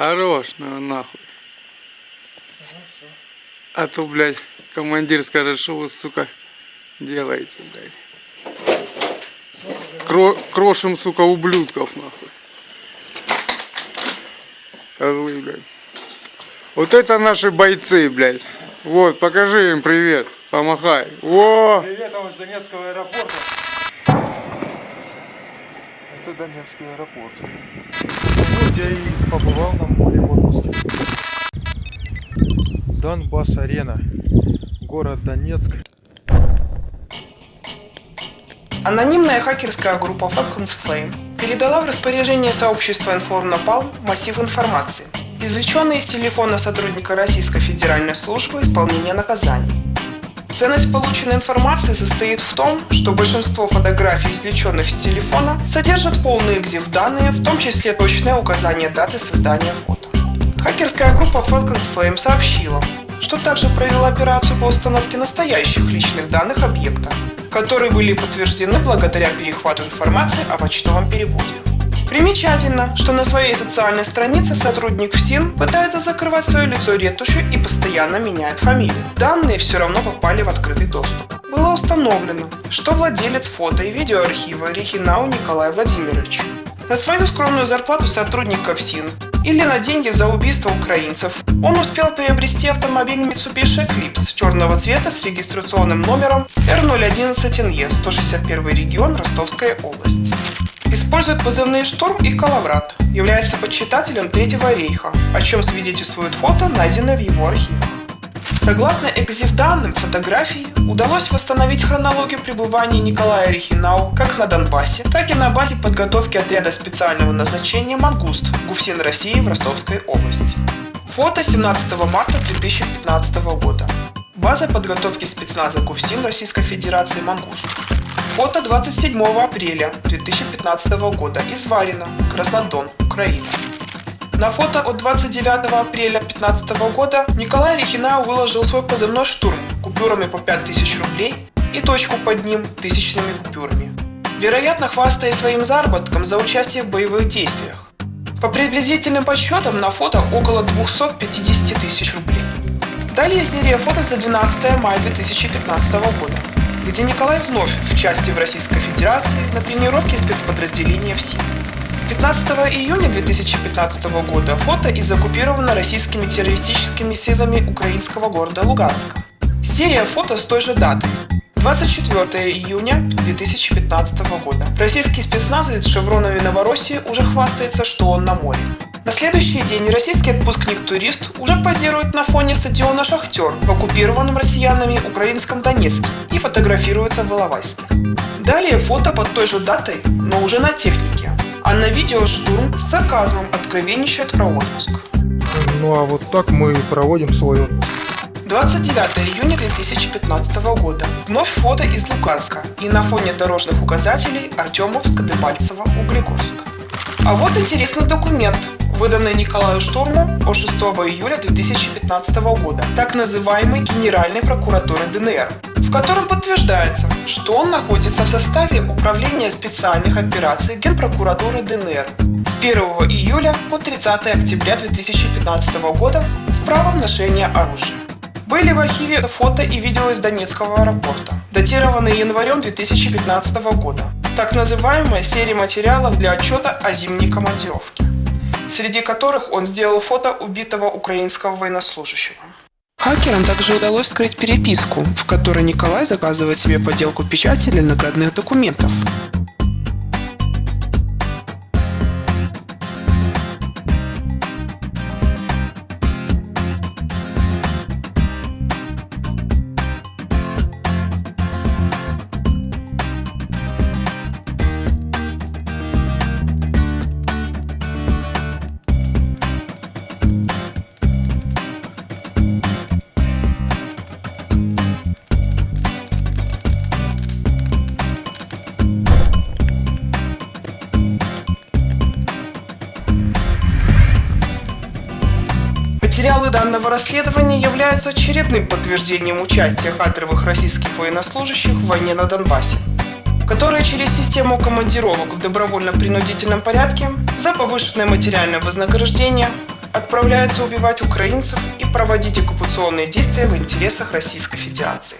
Хорош, ну нахуй. А то, блядь, командир скажет, что вы, сука, делаете, блядь. Кро крошим, сука, ублюдков, нахуй. Козлы, блядь. Вот это наши бойцы, блядь. Вот, покажи им привет. Помахай. О! Привет вам из Донецкого аэропорта. Это Донецкий аэропорт. Я и побывал на море в отпуске. Донбасс-арена. Город Донецк. Анонимная хакерская группа Falcons Flame передала в распоряжение сообщества Информнапалм массив информации, извлеченный из телефона сотрудника Российской Федеральной службы исполнения наказаний. Ценность полученной информации состоит в том, что большинство фотографий, извлеченных с телефона, содержат полные экзив данные, в том числе точное указание даты создания фото. Хакерская группа Falcons Flame сообщила, что также провела операцию по установке настоящих личных данных объекта, которые были подтверждены благодаря перехвату информации о почтовом переводе. Примечательно, что на своей социальной странице сотрудник ФСИН пытается закрывать свое лицо ретушью и постоянно меняет фамилию. Данные все равно попали в открытый доступ. Было установлено, что владелец фото и видеоархива Рихинау Николай Владимирович на свою скромную зарплату сотрудника ФСИН или на деньги за убийство украинцев. Он успел приобрести автомобиль Mitsubishi Eclipse черного цвета с регистрационным номером R011NE, 161 регион, Ростовская область. Использует позывные «Шторм» и «Калаврат». Является почитателем Третьего рейха, о чем свидетельствует фото, найденное в его архивах. Согласно экзив-данным фотографий, удалось восстановить хронологию пребывания Николая Рихинау как на Донбассе, так и на базе подготовки отряда специального назначения «Мангуст» ГУФСИН России в Ростовской области. Фото 17 марта 2015 года. База подготовки спецназа ГУФСИН Российской Федерации «Мангуст». Фото 27 апреля 2015 года из Варина, Краснодон, Украина. На фото от 29 апреля 2015 года Николай Рехинау выложил свой позывной «Штурм» купюрами по 5000 рублей и точку под ним тысячными купюрами. Вероятно, хвастаясь своим заработком за участие в боевых действиях. По приблизительным подсчетам на фото около 250 тысяч рублей. Далее серия фото за 12 мая 2015 года, где Николай вновь в части в Российской Федерации на тренировке спецподразделения ФСИ. 15 июня 2015 года фото из оккупированного российскими террористическими силами украинского города Луганска. Серия фото с той же даты. 24 июня 2015 года. Российский спецназовец с шевронами Новороссии уже хвастается, что он на море. На следующий день российский отпускник-турист уже позирует на фоне стадиона «Шахтер» в оккупированном россиянами украинском Донецке и фотографируется в Иловайске. Далее фото под той же датой, но уже на технике. А на видео штурм с сарказмом откровенничает про отпуск. Ну а вот так мы проводим свой отпуск. 29 июня 2015 года. Вновь фото из Луганска и на фоне дорожных указателей Артемовск, Дебальцево, Углегорск. А вот интересный документ, выданный Николаю Штурму по 6 июля 2015 года, так называемой Генеральной прокуратуры ДНР, в котором подтверждается, что он находится в составе Управления специальных операций Генпрокуратуры ДНР с 1 июля по 30 октября 2015 года с правом ношения оружия. Были в архиве фото и видео из Донецкого аэропорта, датированные январем 2015 года, так называемая серия материалов для отчета о зимней командировке, среди которых он сделал фото убитого украинского военнослужащего. Хакерам также удалось скрыть переписку, в которой Николай заказывает себе подделку печати для наградных документов. Материалы данного расследования являются очередным подтверждением участия кадровых российских военнослужащих в войне на Донбассе, которые через систему командировок в добровольно-принудительном порядке за повышенное материальное вознаграждение отправляются убивать украинцев и проводить оккупационные действия в интересах Российской Федерации.